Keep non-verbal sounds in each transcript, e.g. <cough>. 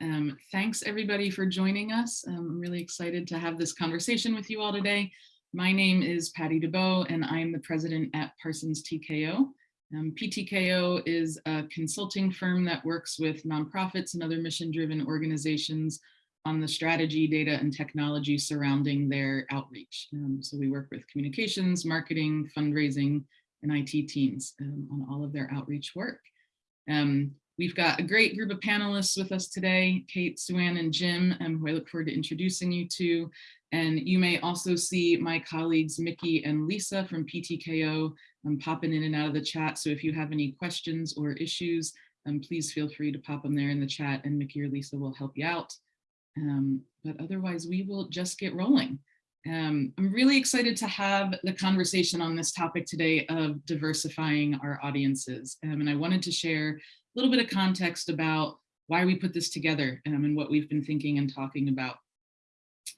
Um, thanks everybody for joining us. Um, I'm really excited to have this conversation with you all today. My name is Patty DeBow and I'm the president at Parsons TKO. Um, PTKO is a consulting firm that works with nonprofits and other mission-driven organizations on the strategy, data, and technology surrounding their outreach. Um, so we work with communications, marketing, fundraising, and IT teams um, on all of their outreach work. Um, we've got a great group of panelists with us today, Kate, Sue Ann, and Jim, um, who I look forward to introducing you to. And you may also see my colleagues, Mickey and Lisa from PTKO um, popping in and out of the chat. So if you have any questions or issues, um, please feel free to pop them there in the chat and Mickey or Lisa will help you out. Um, but otherwise, we will just get rolling. Um, I'm really excited to have the conversation on this topic today of diversifying our audiences. Um, and I wanted to share a little bit of context about why we put this together um, and what we've been thinking and talking about.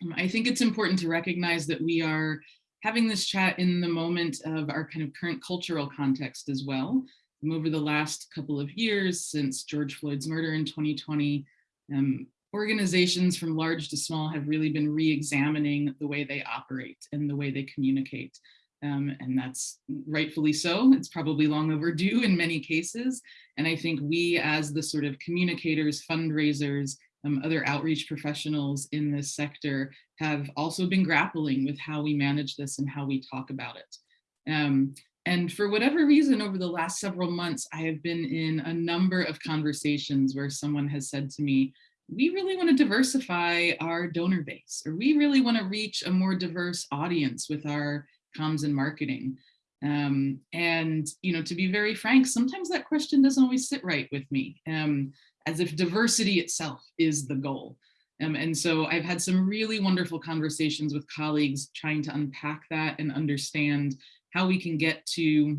Um, I think it's important to recognize that we are having this chat in the moment of our kind of current cultural context as well. Um, over the last couple of years since George Floyd's murder in 2020, um, organizations from large to small have really been re-examining the way they operate and the way they communicate. Um, and that's rightfully so. It's probably long overdue in many cases. And I think we as the sort of communicators, fundraisers, um, other outreach professionals in this sector have also been grappling with how we manage this and how we talk about it. Um, and for whatever reason, over the last several months, I have been in a number of conversations where someone has said to me, we really want to diversify our donor base, or we really want to reach a more diverse audience with our comms and marketing. Um, and, you know, to be very frank, sometimes that question doesn't always sit right with me, um, as if diversity itself is the goal. Um, and so I've had some really wonderful conversations with colleagues trying to unpack that and understand how we can get to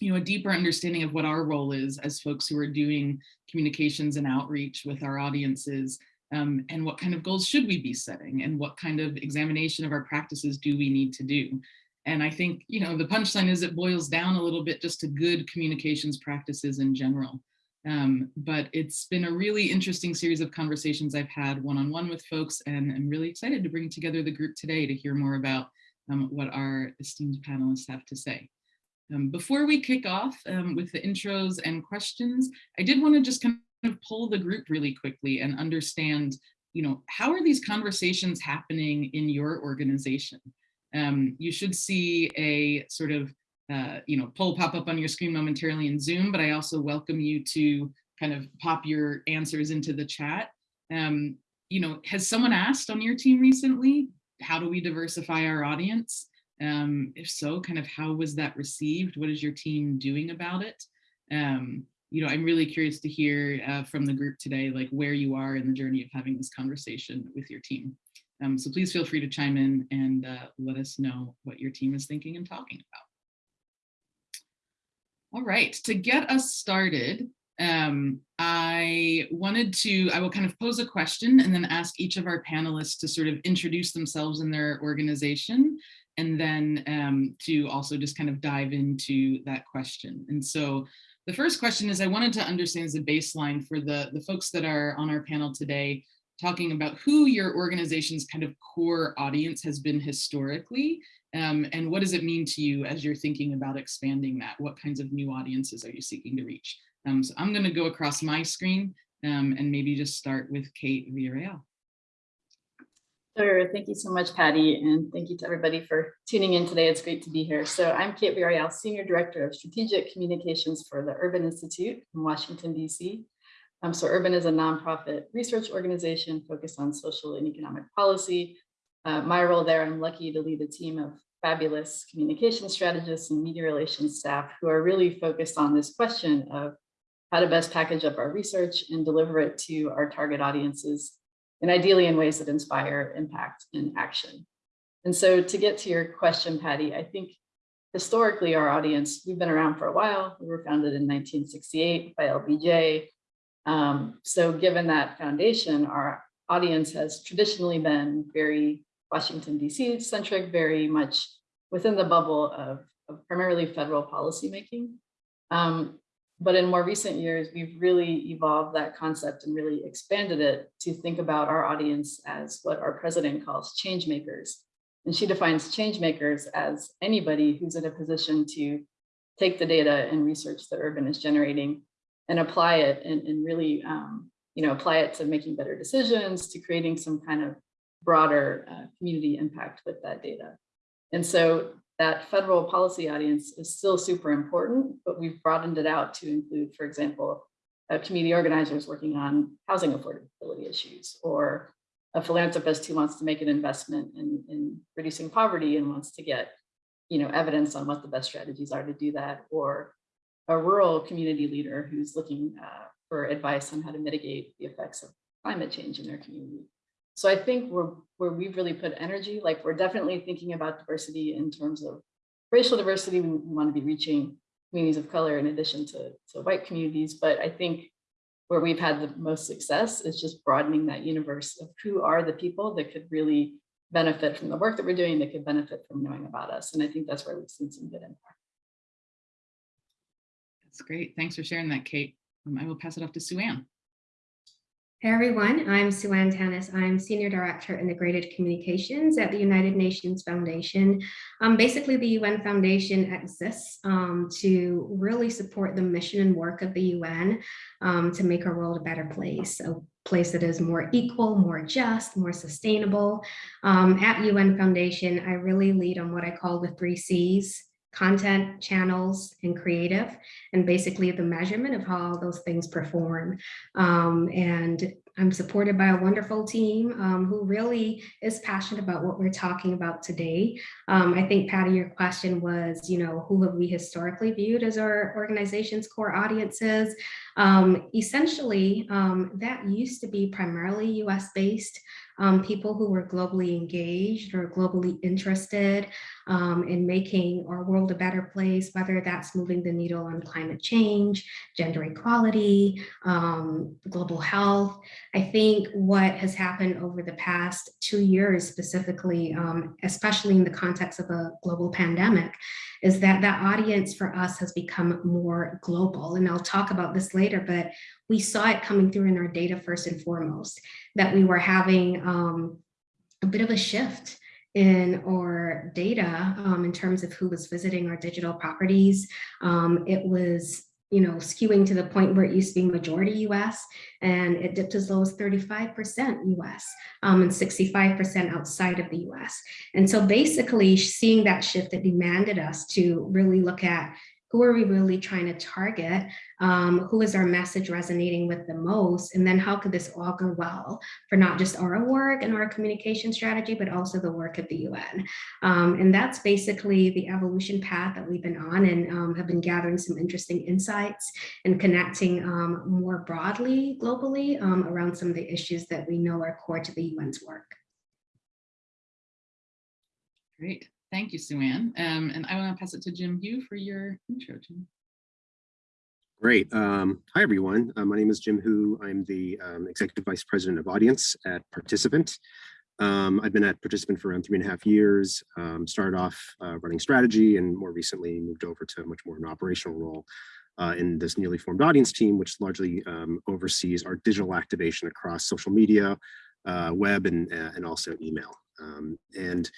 you know, a deeper understanding of what our role is as folks who are doing communications and outreach with our audiences um, and what kind of goals should we be setting and what kind of examination of our practices do we need to do. And I think, you know, the punchline is it boils down a little bit just to good communications practices in general. Um, but it's been a really interesting series of conversations I've had one-on-one -on -one with folks and I'm really excited to bring together the group today to hear more about um, what our esteemed panelists have to say. Um, before we kick off um, with the intros and questions, I did want to just kind of pull the group really quickly and understand, you know, how are these conversations happening in your organization? Um, you should see a sort of, uh, you know, poll pop up on your screen momentarily in Zoom, but I also welcome you to kind of pop your answers into the chat. Um, you know, has someone asked on your team recently, how do we diversify our audience? Um, if so, kind of how was that received? What is your team doing about it? Um, you know, I'm really curious to hear uh, from the group today, like where you are in the journey of having this conversation with your team. Um, so please feel free to chime in and uh, let us know what your team is thinking and talking about. All right, to get us started, um, I wanted to, I will kind of pose a question and then ask each of our panelists to sort of introduce themselves and their organization and then um, to also just kind of dive into that question. And so the first question is I wanted to understand as a baseline for the, the folks that are on our panel today, talking about who your organization's kind of core audience has been historically, um, and what does it mean to you as you're thinking about expanding that? What kinds of new audiences are you seeking to reach? Um, so I'm gonna go across my screen um, and maybe just start with Kate Villarreal. Sure. Thank you so much, Patty. And thank you to everybody for tuning in today. It's great to be here. So I'm Kate Villarreal, Senior Director of Strategic Communications for the Urban Institute in Washington, D.C. Um, so Urban is a nonprofit research organization focused on social and economic policy. Uh, my role there, I'm lucky to lead a team of fabulous communication strategists and media relations staff who are really focused on this question of how to best package up our research and deliver it to our target audiences and ideally in ways that inspire impact and action. And so to get to your question, Patty, I think historically our audience, we've been around for a while. We were founded in 1968 by LBJ. Um, so given that foundation, our audience has traditionally been very Washington, DC centric, very much within the bubble of, of primarily federal policymaking. Um, but in more recent years, we've really evolved that concept and really expanded it to think about our audience as what our president calls change makers. And she defines change makers as anybody who's in a position to take the data and research that urban is generating and apply it and, and really, um, you know, apply it to making better decisions, to creating some kind of broader uh, community impact with that data. And so that federal policy audience is still super important, but we've broadened it out to include, for example, uh, community organizers working on housing affordability issues or a philanthropist who wants to make an investment in, in reducing poverty and wants to get you know, evidence on what the best strategies are to do that, or a rural community leader who's looking uh, for advice on how to mitigate the effects of climate change in their community. So I think we're, where we've really put energy, like we're definitely thinking about diversity in terms of racial diversity. We, we want to be reaching communities of color in addition to, to white communities. But I think where we've had the most success is just broadening that universe of who are the people that could really benefit from the work that we're doing, that could benefit from knowing about us. And I think that's where we've seen some good impact. That's great. Thanks for sharing that, Kate. Um, I will pass it off to Sue Ann. Hey everyone, I'm Sue Ann Tanis. I'm Senior Director Integrated Communications at the United Nations Foundation. Um, basically, the UN Foundation exists um, to really support the mission and work of the UN um, to make our world a better place, a place that is more equal, more just, more sustainable. Um, at UN Foundation, I really lead on what I call the three C's, content, channels, and creative, and basically the measurement of how those things perform. Um, and I'm supported by a wonderful team um, who really is passionate about what we're talking about today. Um, I think, Patty, your question was, you know, who have we historically viewed as our organization's core audiences? Um, essentially, um, that used to be primarily US based um, people who were globally engaged or globally interested um, in making our world a better place, whether that's moving the needle on climate change, gender equality, global health. I think what has happened over the past two years specifically, um, especially in the context of a global pandemic, is that that audience for us has become more global. And I'll talk about this later, but we saw it coming through in our data first and foremost, that we were having um, a bit of a shift in our data um, in terms of who was visiting our digital properties. Um, it was you know, skewing to the point where it used to be majority US and it dipped as low as 35% US um, and 65% outside of the US. And so basically seeing that shift that demanded us to really look at who are we really trying to target? Um, who is our message resonating with the most? And then how could this all go well for not just our work and our communication strategy, but also the work of the UN? Um, and that's basically the evolution path that we've been on and um, have been gathering some interesting insights and connecting um, more broadly globally um, around some of the issues that we know are core to the UN's work. Great. Thank you, Sue Ann. Um, and I want to pass it to Jim Hu for your intro. Jim. Great. Um, hi, everyone. Uh, my name is Jim Hu. I'm the um, Executive Vice President of Audience at Participant. Um, I've been at Participant for around three and a half years, um, started off uh, running strategy and more recently moved over to much more an operational role uh, in this newly formed audience team, which largely um, oversees our digital activation across social media, uh, web, and, uh, and also email. Um, and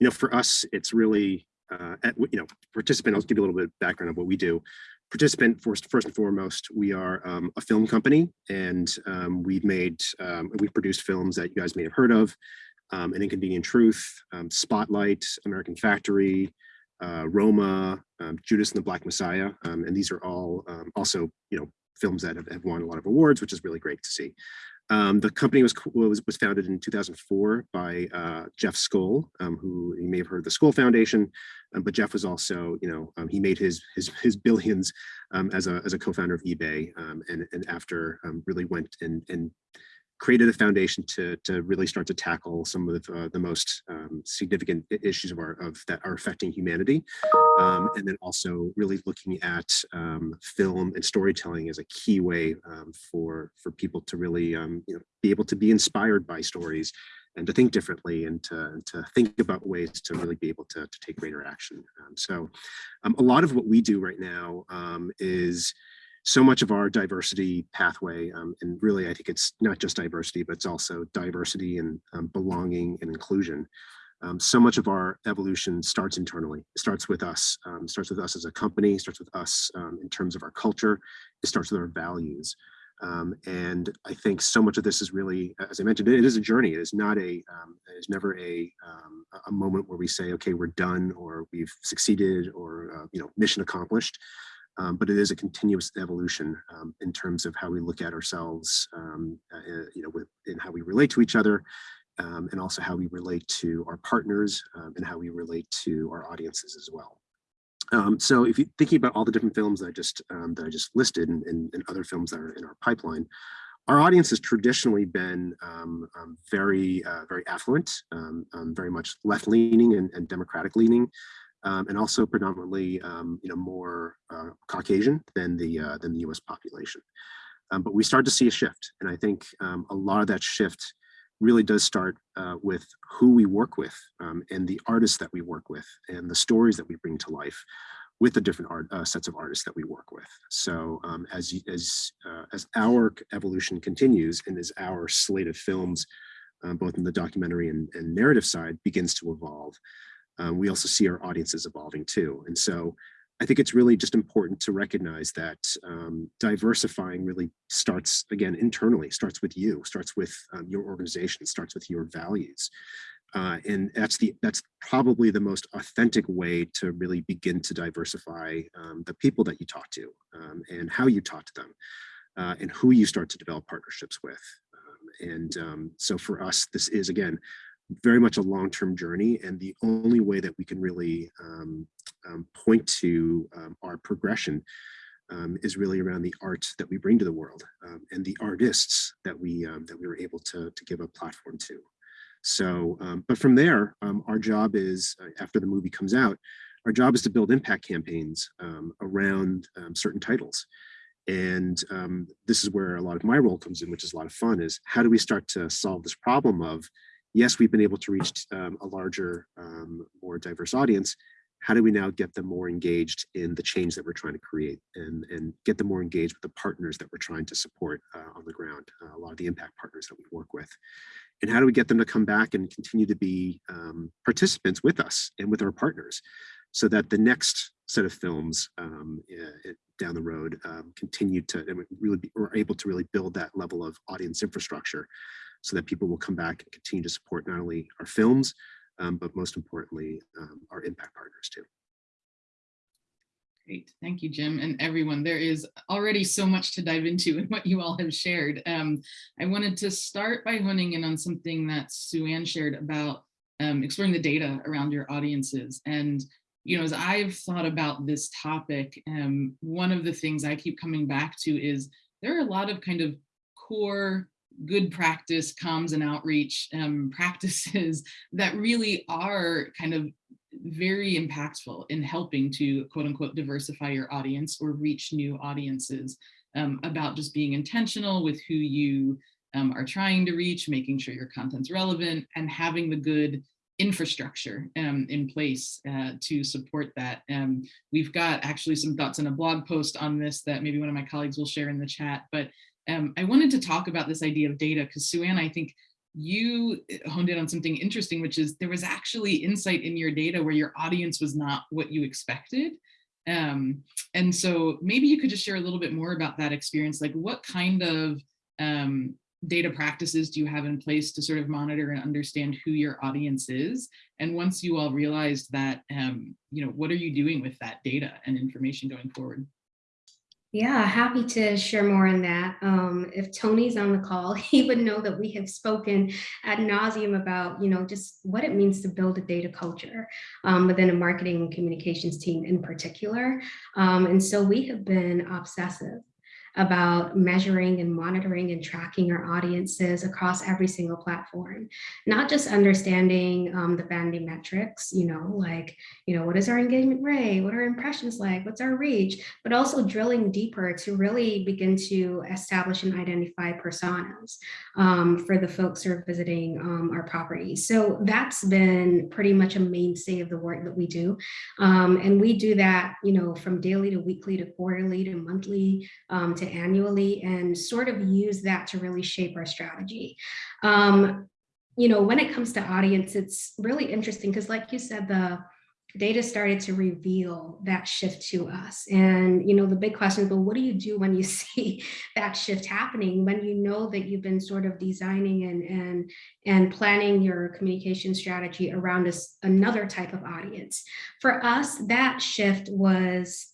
you know, for us, it's really, uh, at, you know, participant, I'll give you a little bit of background of what we do. Participant, first, first and foremost, we are um, a film company and um, we've made, um, we've produced films that you guys may have heard of, um, An Inconvenient Truth, um, Spotlight, American Factory, uh, Roma, um, Judas and the Black Messiah. and these are all also, you know, films that have, have won a lot of awards, which is really great to see. Um, the company was, was, was founded in 2004 by uh, Jeff Skoll, um, who you may have heard of the Skoll Foundation, um, but Jeff was also, you know, um, he made his his, his billions um, as a as a co-founder of eBay, um, and and after really went and and created a foundation to to really start to tackle some of uh, the most um, significant issues of our of that are affecting humanity, um, and then also really looking at um, film and storytelling as a key way um, for for people to really um, you know be able to be inspired by stories and to think differently and to, to think about ways to really be able to, to take greater action. Um, so a lot of what we do right now is so much of our diversity pathway, um, and really I think it's not just diversity, but it's also diversity and um, belonging and inclusion. Um, so much of our evolution starts internally. It starts with us. Um, starts with us as a company. Starts with us um, in terms of our culture. It starts with our values. Um, and I think so much of this is really, as I mentioned, it is a journey. It is not a, it is never a, a moment where we say, okay, we're done or we've succeeded or, uh, you know, mission accomplished. Um, but it is a continuous evolution um, in terms of how we look at ourselves, um, uh, you know, with, and how we relate to each other, um, and also how we relate to our partners um, and how we relate to our audiences as well. Um, so if you're thinking about all the different films that I just that I just listed and, and, and, other films that are in our pipeline, our audience has traditionally been um, um, very, uh, very affluent, um, very much left-leaning and, and democratic-leaning, and also predominantly, you know, more uh, Caucasian than the uh, than the U.S. population. but we start to see a shift, and I think a lot of that shift really does start uh, with who we work with um, and the artists that we work with and the stories that we bring to life with the different art uh, sets of artists that we work with. So um, as as uh, as our evolution continues and as our slate of films, um, both in the documentary and, and narrative side, begins to evolve, um, we also see our audiences evolving too. And so I think it's really just important to recognize that um, diversifying really starts again internally, starts with you, starts with um, your organization, starts with your values. Uh, and that's the that's probably the most authentic way to really begin to diversify um, the people that you talk to um, and how you talk to them uh, and who you start to develop partnerships with. Um, and um, so for us, this is again very much a long-term journey and the only way that we can really um, um, point to um, our progression um, is really around the art that we bring to the world um, and the artists that we um, that we were able to, to give a platform to. So, but from there, our job is, uh, after the movie comes out, our job is to build impact campaigns around certain titles. And this is where a lot of my role comes in, which is a lot of fun, is how do we start to solve this problem of yes, we've been able to reach um, a larger, um, more diverse audience. How do we now get them more engaged in the change that we're trying to create and, and get them more engaged with the partners that we're trying to support uh, on the ground, uh, a lot of the impact partners that we work with. And how do we get them to come back and continue to be um, participants with us and with our partners so that the next set of films um, down the road um, continue to really be, we're able to really build that level of audience infrastructure so that people will come back and continue to support not only our films, um, but most importantly, um, our impact partners too. Great, thank you, Jim, and everyone. There is already so much to dive into <laughs> in what you all have shared. Um, I wanted to start by honing in on something that Sue Ann shared about um, exploring the data around your audiences. And, you know, as I've thought about this topic, um, one of the things I keep coming back to is there are a lot of kind of core good practice comms and outreach um, <laughs> practices that really are kind of very impactful in helping to quote unquote diversify your audience or reach new audiences um, about just being intentional with who you um, are trying to reach, making sure your content's relevant and having the good infrastructure um, in place uh, to support that. Um, we've got actually some thoughts in a blog post on this that maybe one of my colleagues will share in the chat, but um, I wanted to talk about this idea of data because Sue Ann, I think you eh, honed in on something interesting, which is there was actually insight in your data where your audience was not what you expected. Um, and so maybe you could just share a little bit more about that experience. Like what kind of um, data practices do you have in place to sort of monitor and understand who your audience is? And once you all realized that, um, you know, what are you doing with that data and information going forward? Yeah, happy to share more on that. Um, if Tony's on the call, <laughs> he would know that we have spoken ad nauseum about, you know, just what it means to build a data culture um, within a marketing and communications team in particular. Um, and so we have been obsessive about measuring and monitoring and tracking our audiences across every single platform, not just understanding um, the vanity metrics, you know, like, you know, what is our engagement rate? What are impressions like? What's our reach? But also drilling deeper to really begin to establish and identify personas um, for the folks who are visiting um, our properties. So that's been pretty much a mainstay of the work that we do. Um, and we do that, you know, from daily to weekly to quarterly to monthly um, to annually and sort of use that to really shape our strategy. Um, you know, when it comes to audience, it's really interesting because like you said, the data started to reveal that shift to us. And, you know, the big question is, well, what do you do when you <laughs> see that shift happening, when you know that you've been sort of designing and, and, and planning your communication strategy around this another type of audience? For us, that shift was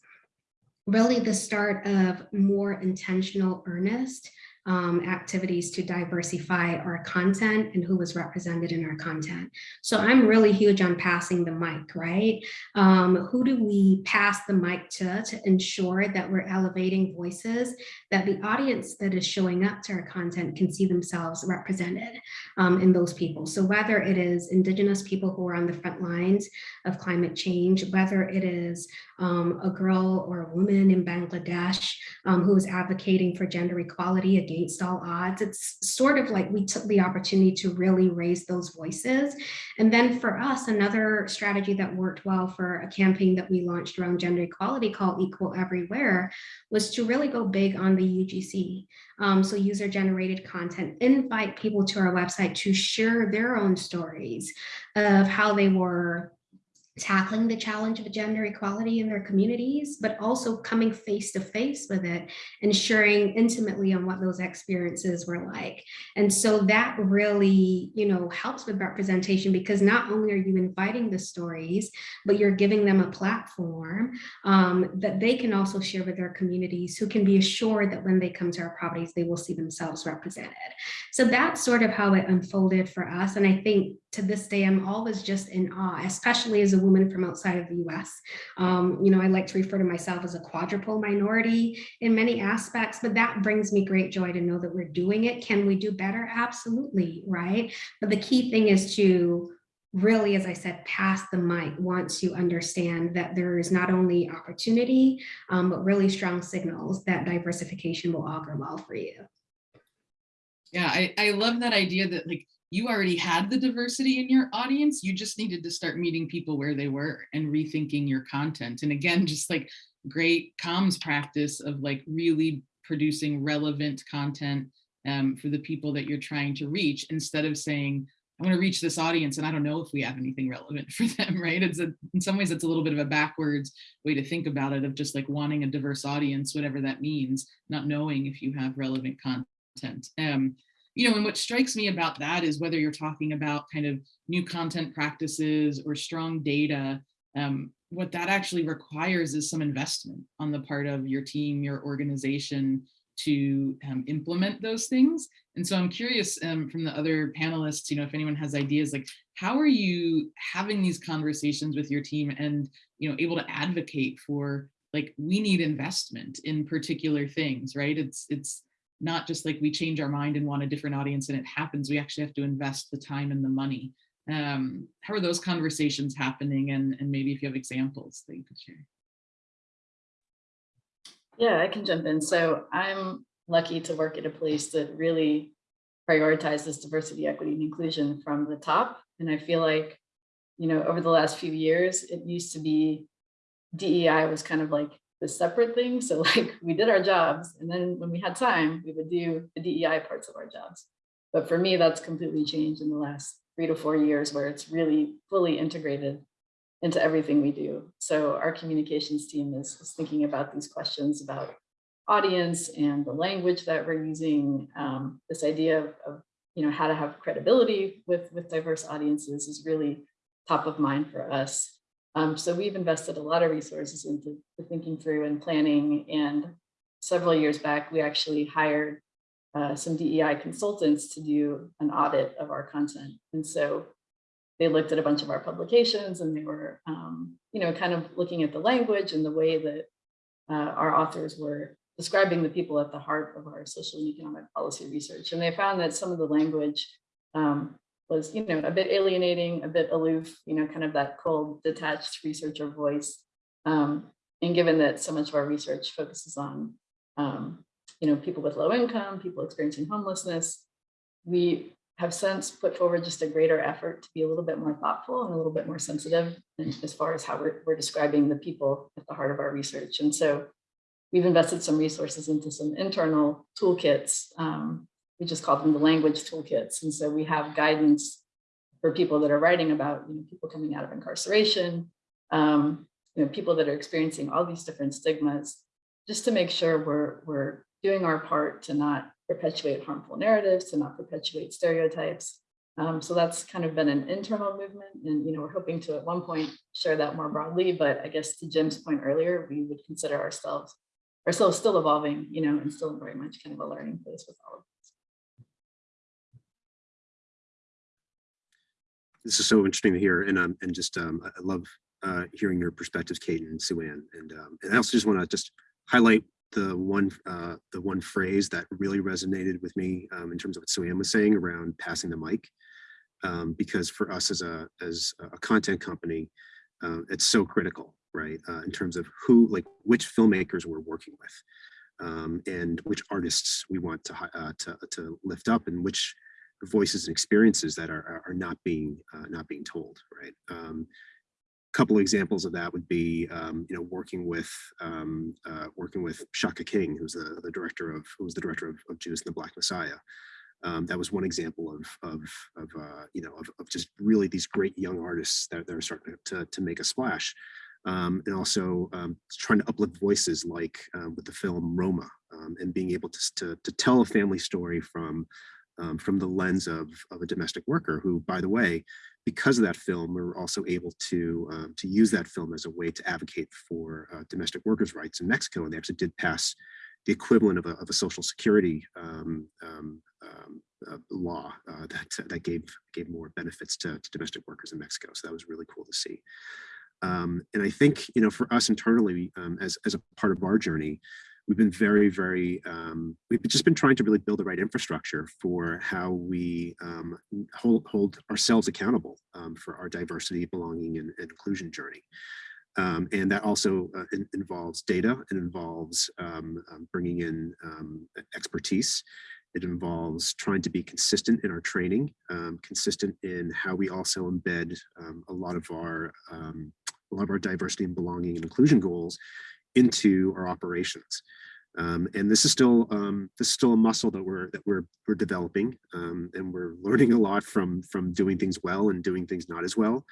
really the start of more intentional, earnest um, activities to diversify our content and who was represented in our content. So I'm really huge on passing the mic, right? Um, who do we pass the mic to to ensure that we're elevating voices that the audience that is showing up to our content can see themselves represented um, in those people. So whether it is indigenous people who are on the front lines of climate change, whether it is um, a girl or a woman in Bangladesh um, who is advocating for gender equality against all odds. It's sort of like we took the opportunity to really raise those voices. And then for us, another strategy that worked well for a campaign that we launched around gender equality called Equal Everywhere was to really go big on the UGC. Um, so user generated content, invite people to our website to share their own stories of how they were tackling the challenge of gender equality in their communities, but also coming face to face with it and sharing intimately on what those experiences were like. And so that really, you know, helps with representation because not only are you inviting the stories, but you're giving them a platform um, that they can also share with their communities who can be assured that when they come to our properties, they will see themselves represented. So that's sort of how it unfolded for us. And I think to this day, I'm always just in awe, especially as a woman from outside of the US. Um, you know, I like to refer to myself as a quadruple minority in many aspects, but that brings me great joy to know that we're doing it. Can we do better? Absolutely, right? But the key thing is to really, as I said, pass the mic once you understand that there is not only opportunity, um, but really strong signals that diversification will augur well for you. Yeah, I, I love that idea that like you already had the diversity in your audience. You just needed to start meeting people where they were and rethinking your content. And again, just like great comms practice of like really producing relevant content um, for the people that you're trying to reach instead of saying, I want to reach this audience and I don't know if we have anything relevant <laughs> for them, right? It's a, in some ways, it's a little bit of a backwards way to think about it of just like wanting a diverse audience, whatever that means, not knowing if you have relevant content. Um, you know, and what strikes me about that is whether you're talking about kind of new content practices or strong data, um, what that actually requires is some investment on the part of your team, your organization to um, implement those things. And so I'm curious um, from the other panelists, you know, if anyone has ideas, like how are you having these conversations with your team and, you know, able to advocate for like, we need investment in particular things, right? It's, it's, not just like we change our mind and want a different audience and it happens, we actually have to invest the time and the money. Um, how are those conversations happening? And, and maybe if you have examples that you could share. Yeah, I can jump in. So I'm lucky to work at a place that really prioritizes diversity, equity, and inclusion from the top. And I feel like, you know, over the last few years, it used to be DEI was kind of like the separate thing. So <laughs> like we did our jobs and then when we had time, we would do the DEI parts of our jobs. But for me, that's completely changed in the last three to four years where it's really fully integrated into everything we do. So our communications team is, is thinking about these questions about audience and the language that we're using. Um, this idea of, of, you know, how to have credibility with, with diverse audiences is really top of mind for us. Um, so we've invested a lot of resources into thinking through and planning. And several years back, we actually hired uh, some DEI consultants to do an audit of our content. And so they looked at a bunch of our publications and they were, um, you know, kind of looking at the language and the way that uh, our authors were describing the people at the heart of our social and economic policy research. And they found that some of the language um, was, you know, a bit alienating, a bit aloof, you know, kind of that cold, detached researcher voice. Um, and given that so much of our research focuses on, um, you know, people with low income, people experiencing homelessness, we have since put forward just a greater effort to be a little bit more thoughtful and a little bit more sensitive as far as how we're, we're describing the people at the heart of our research. And so we've invested some resources into some internal toolkits. Um, we just call them the language toolkits. And so we have guidance for people that are writing about you know, people coming out of incarceration, um, you know, people that are experiencing all these different stigmas, just to make sure we're, we're doing our part to not perpetuate harmful narratives, to not perpetuate stereotypes. Um, so that's kind of been an internal movement and, you know, we're hoping to at one point share that more broadly, but I guess to Jim's point earlier, we would consider ourselves, ourselves still evolving, you know, and still very much kind of a learning place with all of this. This is so interesting to hear, and um, and just um, I love uh, hearing your perspectives, Kate and Sue Ann. And um, and I also just want to just highlight the one uh, the one phrase that really resonated with me um, in terms of what Sue Ann was saying around passing the mic, um, because for us as a as a content company, uh, it's so critical, right? Uh, in terms of who, like, which filmmakers we're working with, um, and which artists we want to uh, to to lift up, and which voices and experiences that are are- not being uh, not being told, right? Um, couple examples of that would be, um, you know, working with um, uh, working with Shaka King, who's the, the director of who was the director of, of Judas and the Black Messiah. Um, that was one example of of, of uh, you know of, of just really these great young artists that, that are starting to, to make a splash. Um, and also um, trying to uplift voices like um, with the film Roma um, and being able to, to, to tell a family story from um, from the lens of, of a domestic worker who, by the way, because of that film, we were also able to um, to use that film as a way to advocate for uh, domestic workers' rights in Mexico, and they actually did pass the equivalent of a, of a social security um, um, um, uh, law uh, that that gave gave more benefits to, to domestic workers in Mexico. So that was really cool to see. Um, and I think you know for us internally, um, as as a part of our journey, we've been very, very, um, we've just been trying to really build the right infrastructure for how we um, hold, hold ourselves accountable um, for our diversity, belonging, and, and inclusion journey. Um, and that also uh, in, involves data, it involves um, um, bringing in expertise, it involves trying to be consistent in our training, consistent in how we also embed a lot of our a lot of our diversity and belonging and inclusion goals into our operations. Um, and this is still um, this is still a muscle that we're that we're we're developing, um, and we're learning a lot from from doing things well and doing things not as well.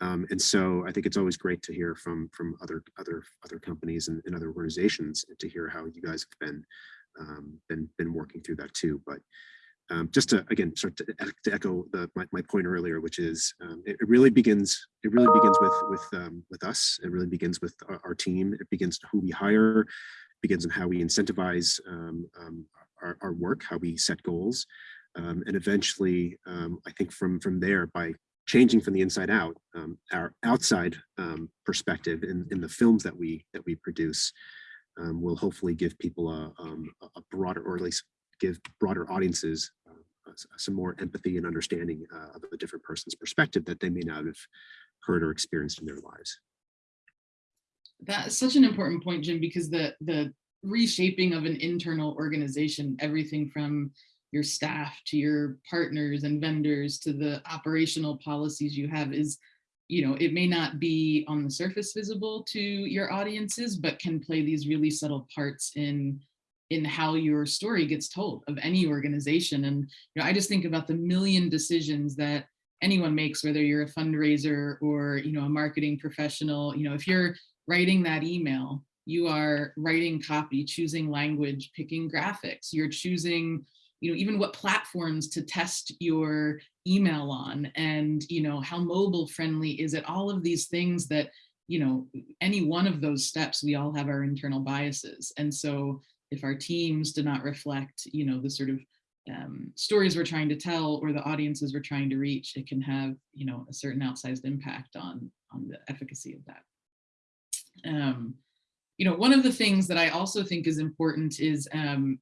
Um, and so I think it's always great to hear from from other other other companies and, and other organizations and to hear how you guys have been um, been been working through that too. But um, just to again start to, to echo the, my, my point earlier, which is um, it, it really begins it really begins with with um, with us. It really begins with our, our team. It begins who we hire, begins in how we incentivize um, um, our, our work, how we set goals, um, and eventually, I think from from there by changing from the inside out, our outside perspective in, in the films that we that we produce um, will hopefully give people a, um, a broader, or at least give broader audiences uh, some more empathy and understanding uh, of a different person's perspective that they may not have heard or experienced in their lives. That's such an important point, Jim, because the the reshaping of an internal organization, everything from your staff to your partners and vendors to the operational policies you have is, you know, it may not be on the surface visible to your audiences, but can play these really subtle parts in in how your story gets told of any organization. And you know, I just think about the million decisions that anyone makes, whether you're a fundraiser or you know a marketing professional. You know, if you're writing that email, you are writing copy, choosing language, picking graphics. You're choosing, you know, even what platforms to test your email on and, you know, how mobile friendly is it? All of these things that, you know, any one of those steps, we all have our internal biases. And so if our teams do not reflect, you know, the sort of um, stories we're trying to tell or the audiences we're trying to reach, it can have, you know, a certain outsized impact on, on the efficacy of that. Um, you know, one of the things that I also think is important is, um,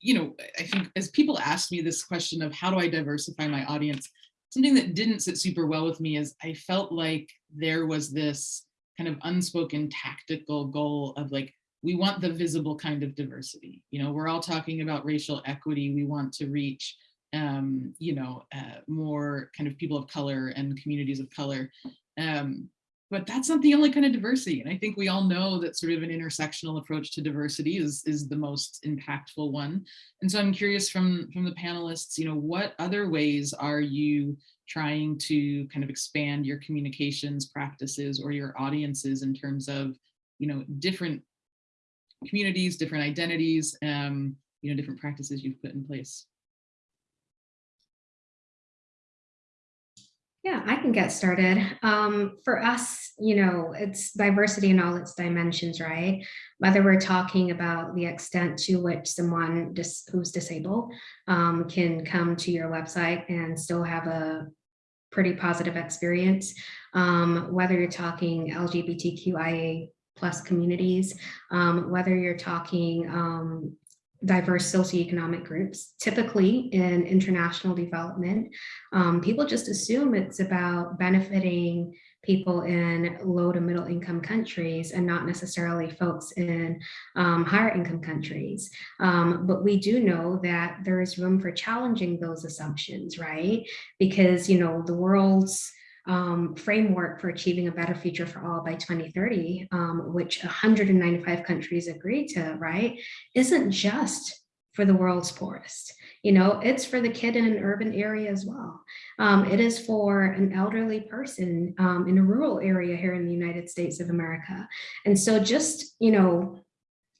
you know, I think as people ask me this question of how do I diversify my audience, something that didn't sit super well with me is I felt like there was this kind of unspoken tactical goal of like, we want the visible kind of diversity. You know, we're all talking about racial equity. We want to reach, um, you know, uh, more kind of people of color and communities of color. Um, but that's not the only kind of diversity. And I think we all know that sort of an intersectional approach to diversity is, is the most impactful one. And so I'm curious from, from the panelists, you know, what other ways are you trying to kind of expand your communications practices or your audiences in terms of, you know, different communities, different identities, um, you know, different practices you've put in place? Yeah, I can get started. Um, for us, you know, it's diversity in all its dimensions, right? Whether we're talking about the extent to which someone dis who's disabled um, can come to your website and still have a pretty positive experience, um, whether you're talking LGBTQIA plus communities, um, whether you're talking um, diverse socioeconomic groups, typically in international development, um, people just assume it's about benefiting people in low to middle income countries and not necessarily folks in um, higher income countries. Um, but we do know that there is room for challenging those assumptions, right? Because, you know, the world's um, framework for achieving a better future for all by 2030, um, which 195 countries agree to, right, isn't just for the world's poorest. You know, it's for the kid in an urban area as well. Um, it is for an elderly person um, in a rural area here in the United States of America. And so just, you know,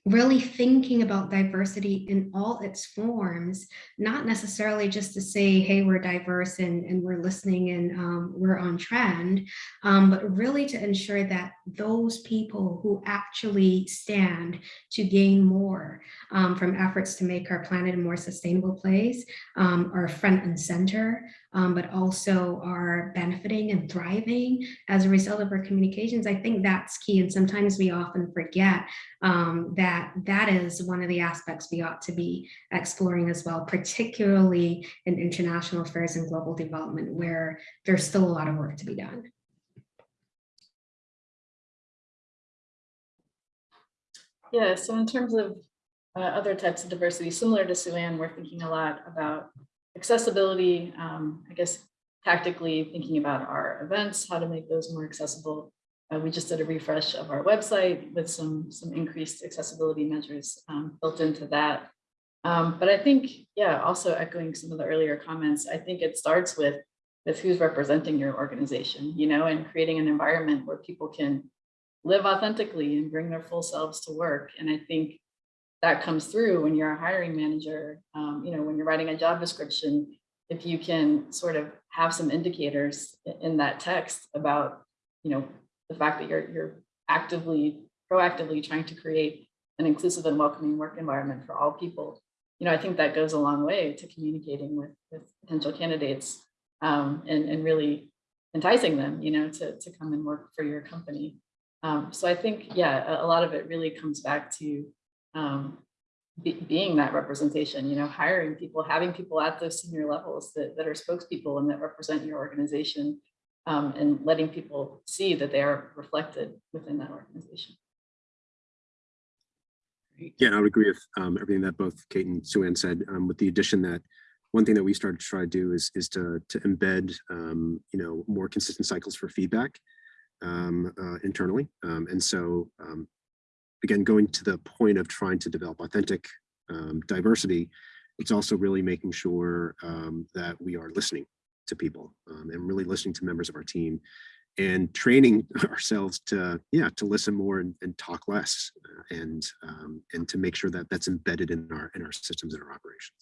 really thinking about diversity in all its forms, not necessarily just to say, hey, we're diverse and, and we're listening and um, we're on trend, um, but really to ensure that those people who actually stand to gain more um, from efforts to make our planet a more sustainable place um, are front and center, um, but also are benefiting and thriving as a result of our communications. I think that's key. And sometimes we often forget um, that that is one of the aspects we ought to be exploring as well, particularly in international affairs and global development, where there's still a lot of work to be done. Yeah, so in terms of uh, other types of diversity, similar to Sue Ann, we're thinking a lot about accessibility, um, I guess tactically thinking about our events, how to make those more accessible. Uh, we just did a refresh of our website with some, some increased accessibility measures um, built into that. Um, but I think, yeah, also echoing some of the earlier comments, I think it starts with, with who's representing your organization, you know, and creating an environment where people can live authentically and bring their full selves to work. And I think that comes through when you're a hiring manager, um, you know, when you're writing a job description, if you can sort of have some indicators in that text about, you know, the fact that you're, you're actively, proactively trying to create an inclusive and welcoming work environment for all people, you know, I think that goes a long way to communicating with, with potential candidates um, and, and really enticing them, you know, to, to come and work for your company. Um, so I think, yeah, a, a, lot of it really comes back to um, be, being that representation, you know, hiring people, having people at those senior levels that, that are spokespeople and that represent your organization um, and letting people see that they are reflected within that organization. Yeah, I would agree with um, everything that both Kate and Sue Ann said, um, with the addition that one thing that we started to try to do is, is to, to embed, um, you know, more consistent cycles for feedback um, uh, internally. Um, and so, um, again, going to the point of trying to develop authentic diversity, it's also really making sure that we are listening to people and really listening to members of our team and training <laughs> ourselves to yeah to listen more and, and talk less uh, and um, and to make sure that that's embedded in our in our systems and our operations.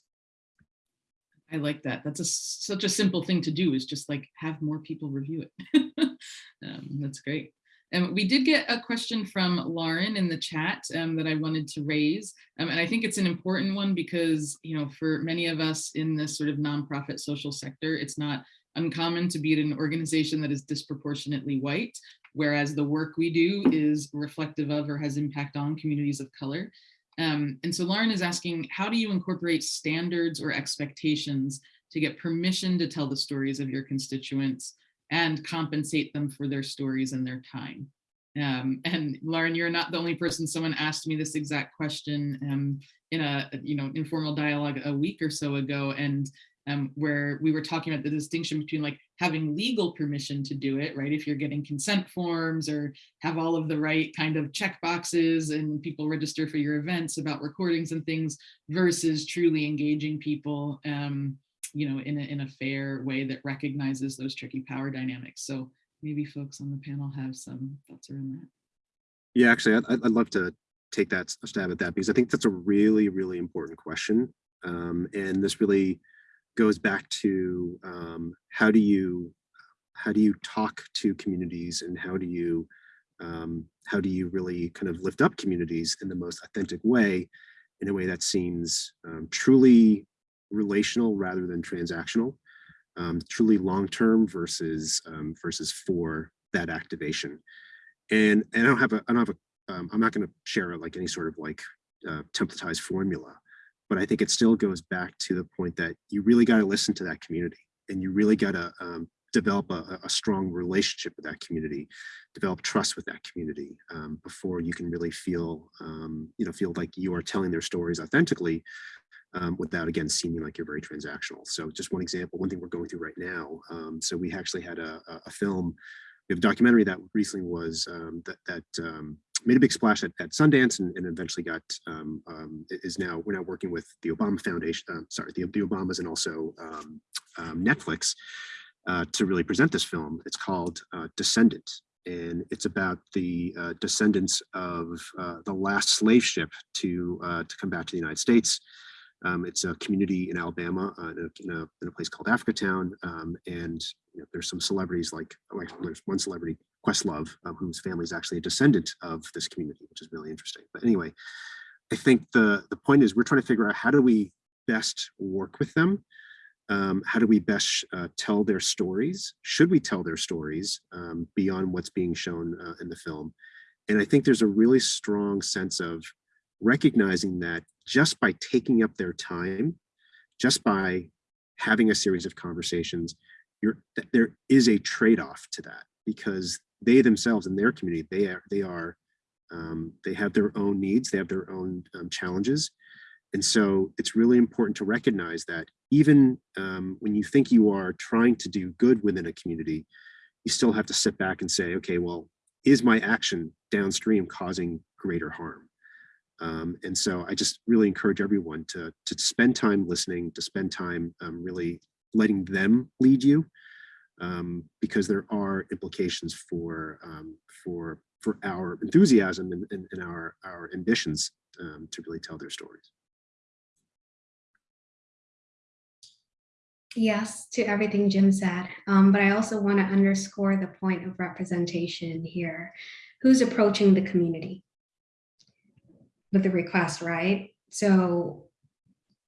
I like that. That's a such a simple thing to do is just like have more people review it. <laughs> Um, that's great and we did get a question from Lauren in the chat um, that I wanted to raise. Um, and I think it's an important one because, you know, for many of us in this sort of nonprofit social sector, it's not uncommon to be at an organization that is disproportionately white. whereas the work we do is reflective of or has impact on communities of color. Um, and so Lauren is asking, how do you incorporate standards or expectations to get permission to tell the stories of your constituents and compensate them for their stories and their time? Um, and Lauren, you're not the only person. Someone asked me this exact question um, in a you know informal dialogue a week or so ago, and um, where we were talking about the distinction between like having legal permission to do it, right? If you're getting consent forms or have all of the right kind of check boxes and people register for your events about recordings and things versus truly engaging people, um, you know, in a, in a fair way that recognizes those tricky power dynamics. So maybe folks on the panel have some thoughts around that. Yeah, actually, I'd, I'd love to take that stab at that because I think that's a really, really important question. Um, and this really goes back to um, how do you how do you talk to communities and how do you um, how do you really kind of lift up communities in the most authentic way in a way that seems um, truly relational rather than transactional um, truly long-term versus um, versus for that activation. And, and I don't have a, I don't have a, um, I'm not going to share like any sort of like uh, templatized formula, but I think it still goes back to the point that you really got to listen to that community and you really got to um, develop a, a, strong relationship with that community, develop trust with that community um, before you can really feel, um, you know, feel like you are telling their stories authentically um, without again seeming like you're very transactional. So just one example, one thing we're going through right now. Um, so we actually had a, a, film, we have a documentary that recently was um, that, that um, made a big splash at, at Sundance and, and eventually got um, um, is now we're now working with the Obama Foundation, uh, sorry, the, the Obamas and also Netflix uh, to really present this film. It's called uh, Descendant and it's about the uh, descendants of uh, the last slave ship to uh, to come back to the United States. Um, it's a community in Alabama uh, in, a, in, a, in, a, place called Africatown. Um, and you know, there's some celebrities like, like there's one celebrity, Questlove, um, whose family is actually a descendant of this community, which is really interesting. But anyway, I think the, the point is we're trying to figure out how do we best work with them? Um, how do we best uh, tell their stories? Should we tell their stories um, beyond what's being shown uh, in the film? And I think there's a really strong sense of recognizing that just by taking up their time, just by having a series of conversations, you're, there is a trade-off to that because they themselves in their community, they are, they are, um, they have their own needs, they have their own um, challenges. And so it's really important to recognize that even um, when you think you are trying to do good within a community, you still have to sit back and say, okay, well, is my action downstream causing greater harm? Um, and so I just really encourage everyone to, to spend time listening, to spend time um, really letting them lead you, um, because there are implications for, um, for, for our enthusiasm and, and, and our, our ambitions um, to really tell their stories. Yes, to everything Jim said, um, but I also want to underscore the point of representation here. Who's approaching the community? With the request, right? So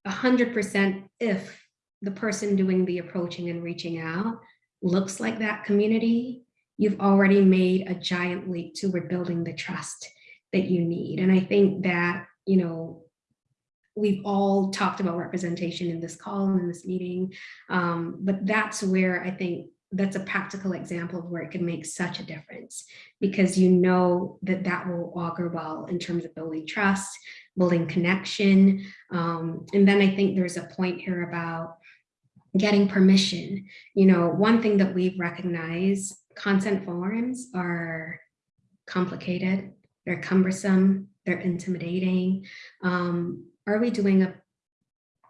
100% if the person doing the approaching and reaching out looks like that community, you've already made a giant leap toward building the trust that you need. And I think that, you know, we've all talked about representation in this call and in this meeting, um, but that's where I think that's a practical example of where it can make such a difference because you know that that will augur well in terms of building trust, building connection. Um, and then I think there's a point here about getting permission. You know, one thing that we've recognized, consent forms are complicated, they're cumbersome, they're intimidating. Um, are we doing a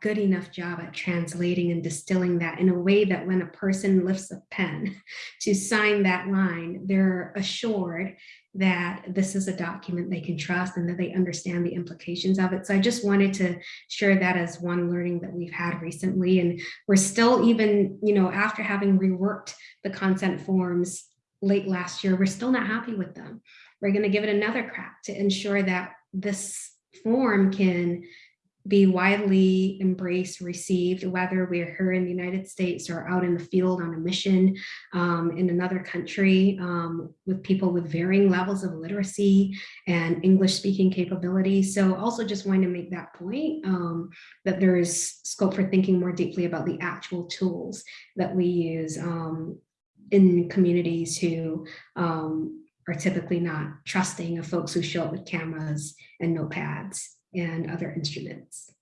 good enough job at translating and distilling that in a way that when a person lifts a pen <laughs> to sign that line, they're assured that this is a document they can trust and that they understand the implications of it. So I just wanted to share that as one learning that we've had recently. And we're still even, you know, after having reworked the consent forms late last year, we're still not happy with them. We're going to give it another crack to ensure that this form can be widely embraced, received, whether we're here in the United States or out in the field on a mission um, in another country um, with people with varying levels of literacy and English speaking capability. So also just wanting to make that point um, that there is scope for thinking more deeply about the actual tools that we use um, in communities who um, are typically not trusting of folks who show up with cameras and notepads and other instruments.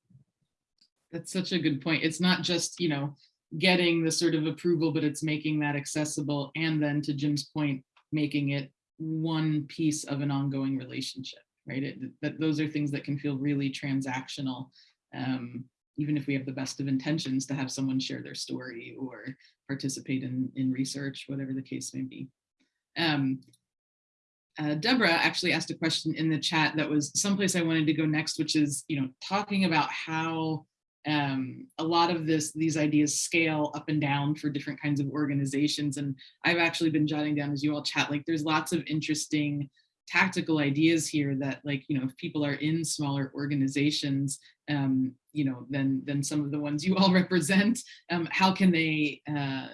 That's such a good point. It's not just, you know, getting the sort of approval, but it's making that accessible. And then to Jim's point, making it one piece of an ongoing relationship, right? It, that those are things that can feel really transactional. Um, even if we have the best of intentions to have someone share their story or participate in, in research, whatever the case may be. Um, uh, Deborah actually asked a question in the chat that was someplace I wanted to go next, which is, you know, talking about how um, a lot of this, these ideas scale up and down for different kinds of organizations. And I've actually been jotting down as you all chat, like there's lots of interesting tactical ideas here that like, you know, if people are in smaller organizations, um, you know, than, than some of the ones you all <laughs> represent, um, how can they uh,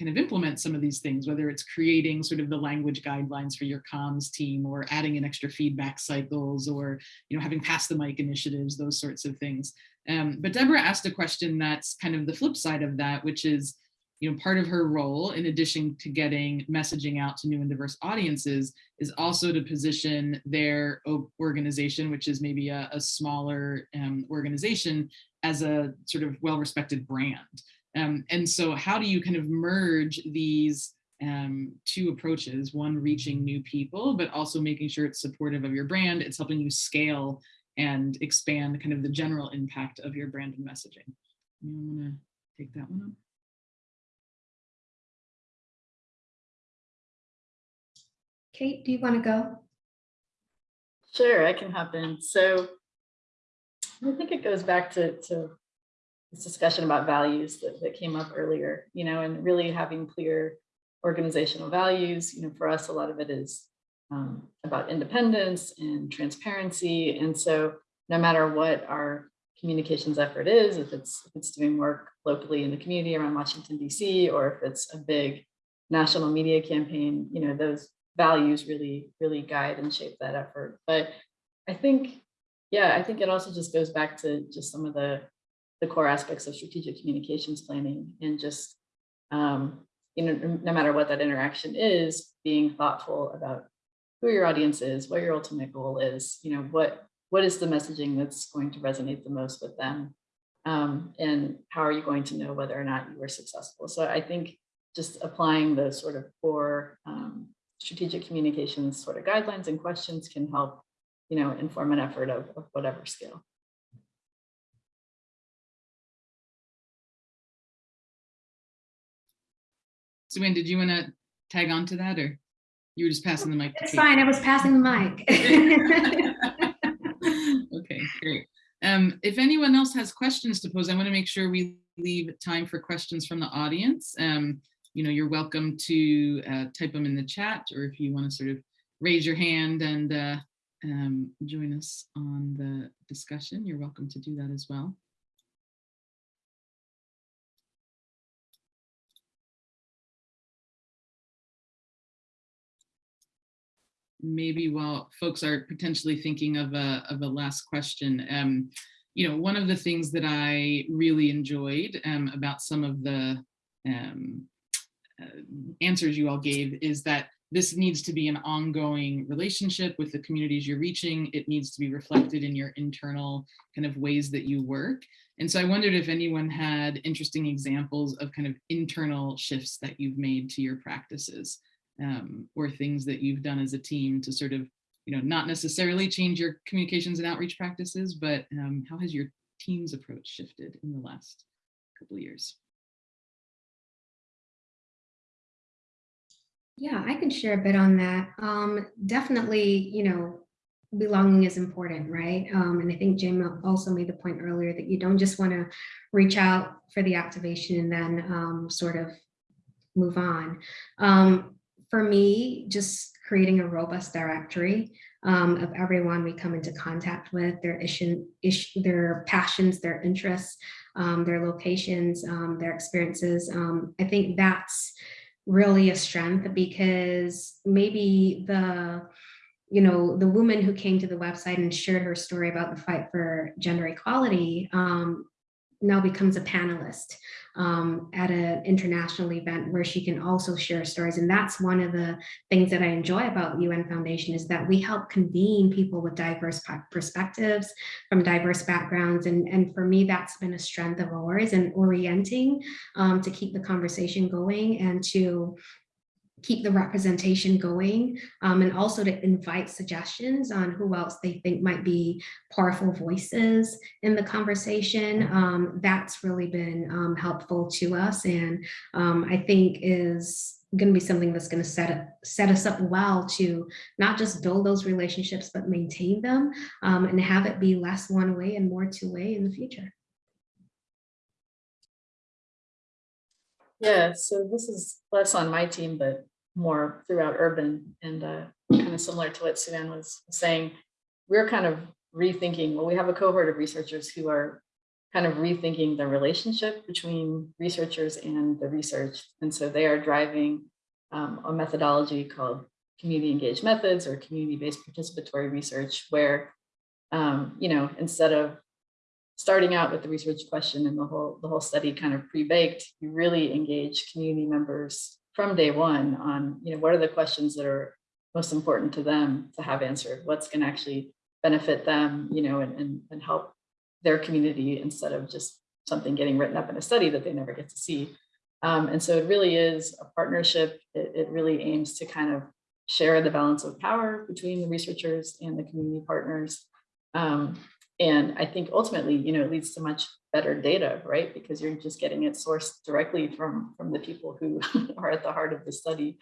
kind of implement some of these things, whether it's creating sort of the language guidelines for your comms team or adding in extra feedback cycles or, you know, having pass the mic initiatives, those sorts of things. Um, but Deborah asked a question that's kind of the flip side of that, which is, you know, part of her role, in addition to getting messaging out to new and diverse audiences, is also to position their organization, which is maybe a, a smaller um, organization, as a sort of well-respected brand. Um, and so how do you kind of merge these um, two approaches, one reaching new people, but also making sure it's supportive of your brand, it's helping you scale and expand kind of the general impact of your brand and messaging. You want to take that one up? Kate, do you want to go? Sure, I can hop in. So I think it goes back to, to this discussion about values that, that came up earlier, you know, and really having clear organizational values. You know, for us, a lot of it is um, about independence and transparency. And so no matter what our communications effort is, if it's, if it's doing work locally in the community around Washington, DC, or if it's a big national media campaign, you know, those values really, really guide and shape that effort. But I think, yeah, I think it also just goes back to just some of the, the core aspects of strategic communications planning and just, um, you know, no matter what that interaction is, being thoughtful about who your audience is, what your ultimate goal is, you know, what, what is the messaging that's going to resonate the most with them? Um, and how are you going to know whether or not you were successful? So I think just applying the sort of core um, strategic communications sort of guidelines and questions can help, you know, inform an effort of, of whatever scale. Sue Ann, did you want to tag on to that or you were just passing the mic? It's fine, I was passing the mic. <laughs> okay, great. Um, if anyone else has questions to pose, I want to make sure we leave time for questions from the audience. Um, you know, you're welcome to uh, type them in the chat, or if you want to sort of raise your hand and uh, um, join us on the discussion, you're welcome to do that as well. Maybe while folks are potentially thinking of a, of a last question, um, you know, one of the things that I really enjoyed um, about some of the um, uh, answers you all gave is that this needs to be an ongoing relationship with the communities you're reaching. It needs to be reflected in your internal kind of ways that you work. And so I wondered if anyone had interesting examples of kind of internal shifts that you've made to your practices um, or things that you've done as a team to sort of, you know, not necessarily change your communications and outreach practices, but um, how has your team's approach shifted in the last couple of years? Yeah, I can share a bit on that. Um, definitely, you know, belonging is important, right? Um, and I think Jim also made the point earlier that you don't just want to reach out for the activation and then um, sort of move on. Um, for me, just creating a robust directory um, of everyone we come into contact with, their issue, issue their passions, their interests, um, their locations, um, their experiences. Um, I think that's really a strength because maybe the you know, the woman who came to the website and shared her story about the fight for gender equality um, now becomes a panelist um, at an international event where she can also share stories. And that's one of the things that I enjoy about UN Foundation is that we help convene people with diverse perspectives from diverse backgrounds. And, and for me, that's been a strength of ours and orienting um, to keep the conversation going and to keep the representation going um, and also to invite suggestions on who else they think might be powerful voices in the conversation. Um, that's really been um, helpful to us and um, I think is going to be something that's going to set set us up well to not just build those relationships but maintain them um, and have it be less one way and more two way in the future. Yeah, so this is less on my team, but more throughout urban and uh, kind of similar to what Sue Ann was saying, we're kind of rethinking, well, we have a cohort of researchers who are kind of rethinking the relationship between researchers and the research. And so they are driving um, a methodology called community engaged methods or community-based participatory research where, um, you know, instead of starting out with the research question and the whole the whole study kind of pre-baked, you really engage community members from day one on, you know, what are the questions that are most important to them to have answered? What's going to actually benefit them, you know, and, and, and help their community instead of just something getting written up in a study that they never get to see. Um, and so it really is a partnership. It, it really aims to kind of share the balance of power between the researchers and the community partners. Um, and I think ultimately, you know, it leads to much better data, right? Because you're just getting it sourced directly from, from the people who <laughs> are at the heart of the study.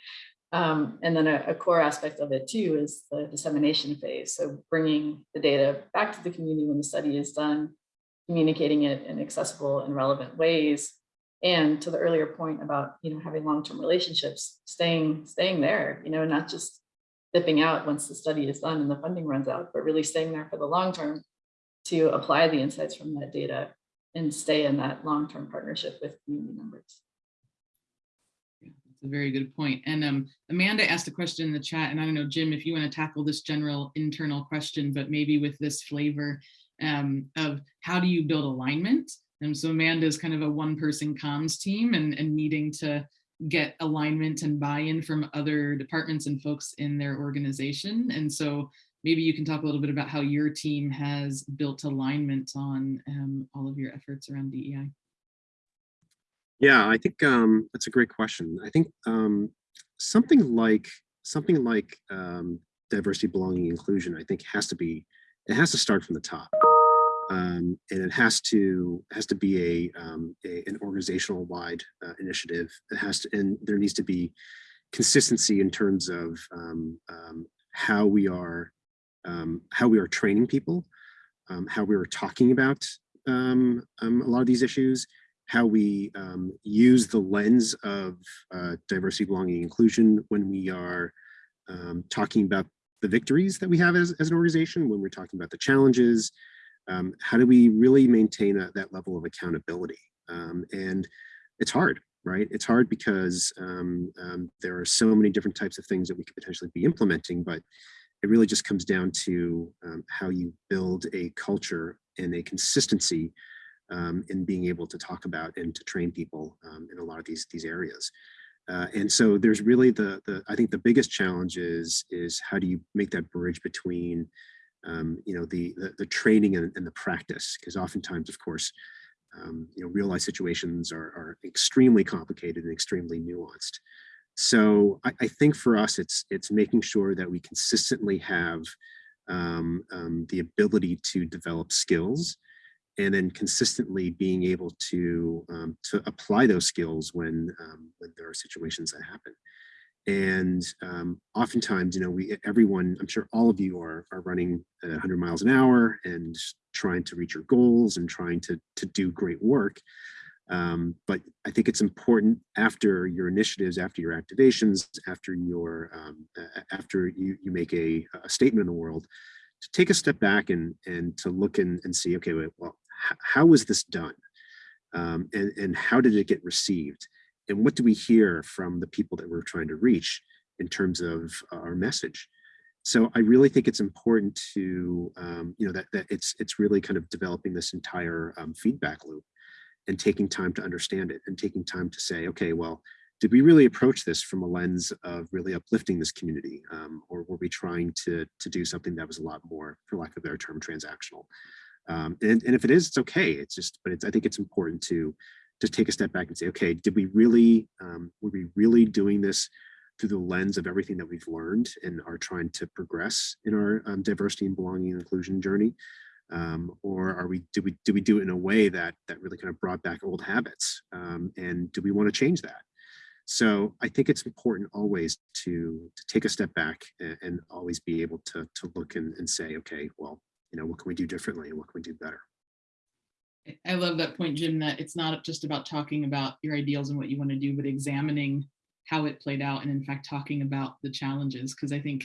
Um, and then a, a, core aspect of it too is the dissemination phase. So bringing the data back to the community when the study is done, communicating it in accessible and relevant ways. And to the earlier point about, you know, having long-term relationships, staying, staying there, you know, not just dipping out once the study is done and the funding runs out, but really staying there for the long term to apply the insights from that data and stay in that long-term partnership with community members. Yeah, that's a very good point. And um, Amanda asked a question in the chat, and I don't know, Jim, if you want to tackle this general internal question, but maybe with this flavor um, of how do you build alignment? And so Amanda is kind of a one-person comms team and, and needing to get alignment and buy-in from other departments and folks in their organization. And so maybe you can talk a little bit about how your team has built alignment on um, all of your efforts around DEI. Yeah, I think um, that's a great question. I think um, something like something like um, diversity, belonging, inclusion, I think has to be, it has to start from the top. Um, and it has to has to be a, um, a an organizational wide uh, initiative. It has to, and there needs to be consistency in terms of um, um, how we are um, how we are training people, um, how we are talking about um, um, a lot of these issues, how we um, use the lens of uh, diversity, belonging, inclusion when we are um, talking about the victories that we have as, as an organization, when we're talking about the challenges, how do we really maintain a, that level of accountability? and it's hard, right? It's hard because there are so many different types of things that we could potentially be implementing, but it really just comes down to um, how you build a culture and a consistency um, in being able to talk about and to train people um, in a lot of these these areas. Uh, and so there's really the the I think the biggest challenge is is how do you make that bridge between um, you know the, the, the training and, and the practice because oftentimes of course um, you know real life situations are, are extremely complicated and extremely nuanced. So I, I, think for us, it's it's making sure that we consistently have um, um, the ability to develop skills and then consistently being able to um, to apply those skills when um, when there are situations that happen. And um, oftentimes, you know, we everyone, I'm sure all of you are are running 100 miles an hour and trying to reach your goals and trying to to do great work. Um, but I think it's important after your initiatives, after your activations, after your um, after you you make a, a statement in the world, to take a step back and and to look and, and see, okay, wait, well, how was this done, um, and and how did it get received, and what do we hear from the people that we're trying to reach in terms of our message. So I really think it's important to um, you know that that it's it's really kind of developing this entire um, feedback loop and taking time to understand it and taking time to say, okay, well, did we really approach this from a lens of really uplifting this community? Um, or were we trying to, to do something that was a lot more, for lack of a better term, transactional? Um, and, and if it is, it's okay. It's just, but it's, I think it's important to just take a step back and say, okay, did we really, um, were we really doing this through the lens of everything that we've learned and are trying to progress in our um, diversity and belonging and inclusion journey? Um, or are we do we do we do it in a way that that really kind of brought back old habits um, and do we want to change that so i think it's important always to to take a step back and, and always be able to to look and, and say okay well you know what can we do differently and what can we do better I love that point, Jim, that it's not just about talking about your ideals and what you want to do, but examining how it played out and in fact talking about the challenges. Because I think,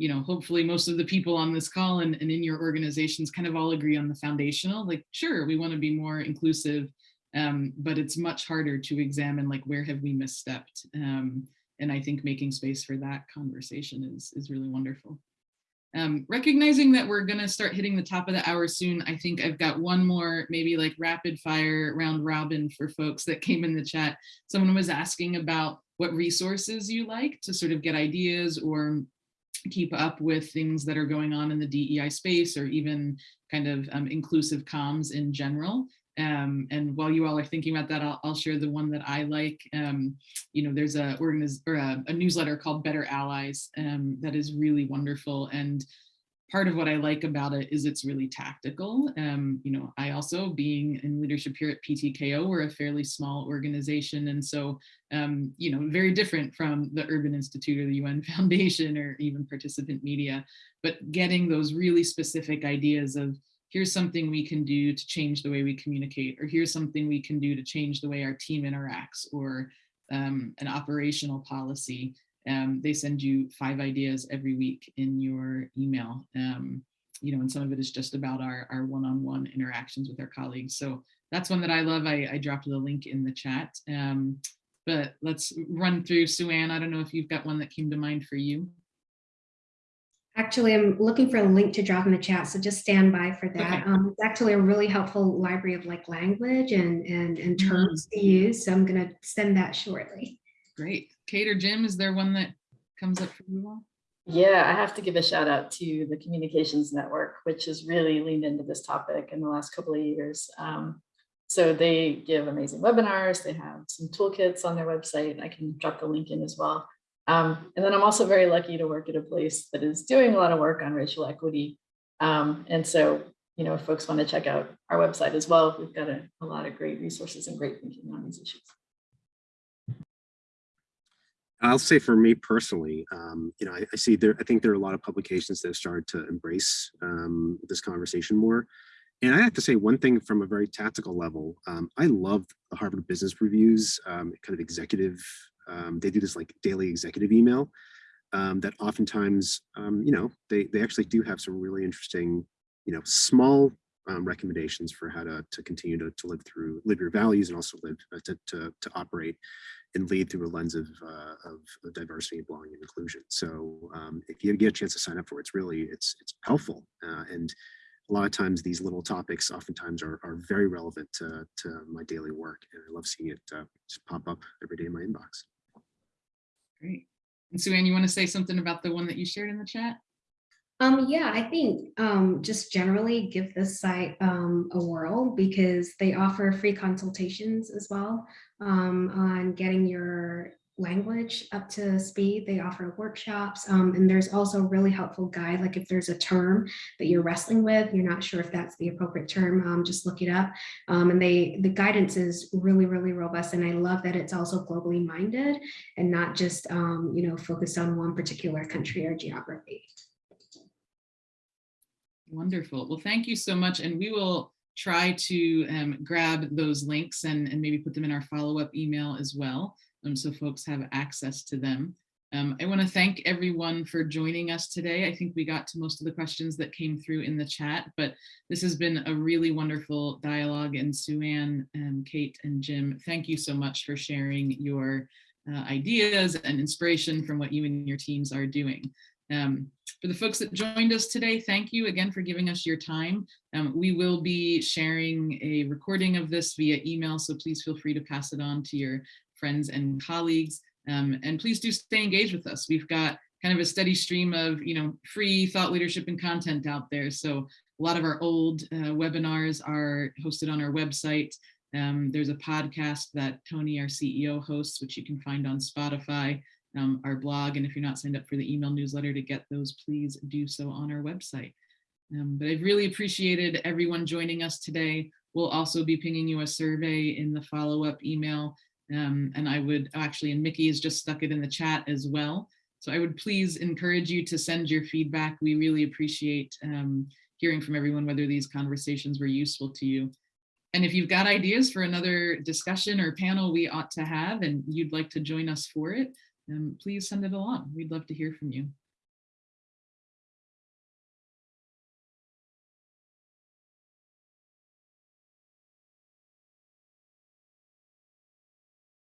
you know, hopefully most of the people on this call and, and in your organizations kind of all agree on the foundational, like, sure, we want to be more inclusive, um, but it's much harder to examine like where have we misstepped. Um, and I think making space for that conversation is, is really wonderful. Um, recognizing that we're gonna start hitting the top of the hour soon, I think I've got one more maybe like rapid fire round robin for folks that came in the chat. Someone was asking about what resources you like to sort of get ideas or keep up with things that are going on in the DEI space or even kind of um, inclusive comms in general. Um, and while you all are thinking about that, I'll, I'll share the one that I like. Um, you know, there's a, a, a newsletter called Better Allies um, that is really wonderful. And part of what I like about it is it's really tactical. Um, you know, I also being in leadership here at PTKO, we're a fairly small organization. And so, um, you know, very different from the Urban Institute or the UN <laughs> Foundation or even participant media, but getting those really specific ideas of here's something we can do to change the way we communicate, or here's something we can do to change the way our team interacts, or um, an operational policy. Um, they send you five ideas every week in your email. Um, you know, and some of it is just about our, our one-on-one interactions with our colleagues. So that's one that I love. I, I dropped the link in the chat. Um, but let's run through Sue Ann. I don't know if you've got one that came to mind for you. Actually, I'm looking for a link to drop in the chat, so just stand by for that. Okay. Um, it's actually a really helpful library of like language and and and terms to use. So I'm gonna send that shortly. Great. Kate or Jim, is there one that comes up for you all? Yeah, I have to give a shout out to the Communications Network, which has really leaned into this topic in the last couple of years. Um, so they give amazing webinars. They have some toolkits on their website. I can drop the link in as well. Um, and then I'm also very lucky to work at a place that is doing a lot of work on racial equity. Um, and so, you know, if folks want to check out our website as well, we've got a, a lot of great resources and great thinking on these issues. I'll say for me personally, um, you know, I, I see there, I think there are a lot of publications that have started to embrace um, this conversation more. And I have to say one thing from a very tactical level, um, I love the Harvard Business Reviews um, kind of executive, um, they do this like daily executive email um, that oftentimes, you know, they, they actually do have some really interesting, you know, small recommendations for how to, to continue to, to live through, live your values and also live, uh, to, to, to operate and lead through a lens of, uh, of, diversity, belonging, and inclusion. So um, if you get a chance to sign up for it, it's really, it's, it's helpful. Uh, and a lot of times these little topics oftentimes are, are very relevant to, to my daily work. And I love seeing it uh, just pop up every day in my inbox. Great. And Sue Ann, you want to say something about the one that you shared in the chat? Um, yeah, I think um, just generally give this site um, a whirl because they offer free consultations as well um, on getting your language up to speed. They offer workshops um, and there's also a really helpful guide. Like if there's a term that you're wrestling with, you're not sure if that's the appropriate term, um, just look it up. Um, and they the guidance is really, really robust. And I love that it's also globally minded and not just, um, you know, focused on one particular country or geography. Wonderful. Well, thank you so much. And we will try to um, grab those links and, and maybe put them in our follow-up email as well, um, so folks have access to them. Um, I want to thank everyone for joining us today. I think we got to most of the questions that came through in the chat, but this has been a really wonderful dialogue. And Sue Ann, um, Kate, and Jim, thank you so much for sharing your uh, ideas and inspiration from what you and your teams are doing. Um, for the folks that joined us today, thank you again for giving us your time. Um, we will be sharing a recording of this via email, so please feel free to pass it on to your friends and colleagues. Um, and please do stay engaged with us. We've got kind of a steady stream of you know free thought leadership and content out there. So a lot of our old uh, webinars are hosted on our website. Um, there's a podcast that Tony, our CEO, hosts, which you can find on Spotify, um, our blog. And if you're not signed up for the email newsletter to get those, please do so on our website. Um, but I've really appreciated everyone joining us today. We'll also be pinging you a survey in the follow-up email. Um, and I would actually, and Mickey has just stuck it in the chat as well. So I would please encourage you to send your feedback. We really appreciate um, hearing from everyone, whether these conversations were useful to you. And if you've got ideas for another discussion or panel we ought to have and you'd like to join us for it, um, please send it along. We'd love to hear from you.